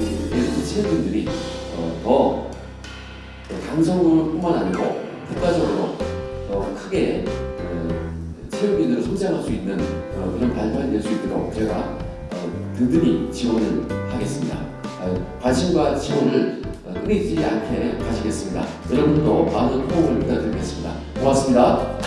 체육인들이 어, 더 강성뿐만 아니고 국가적으로 더 크게 어, 체육인으로 성장할 수 있는 그런 발판이 될 수 있도록 제가 어, 든든히 지원을 하겠습니다. 아, 관심과 지원을 어, 끊이지 않게 하시겠습니다. 여러분도 많은 호응을 부탁드리겠습니다. 고맙습니다.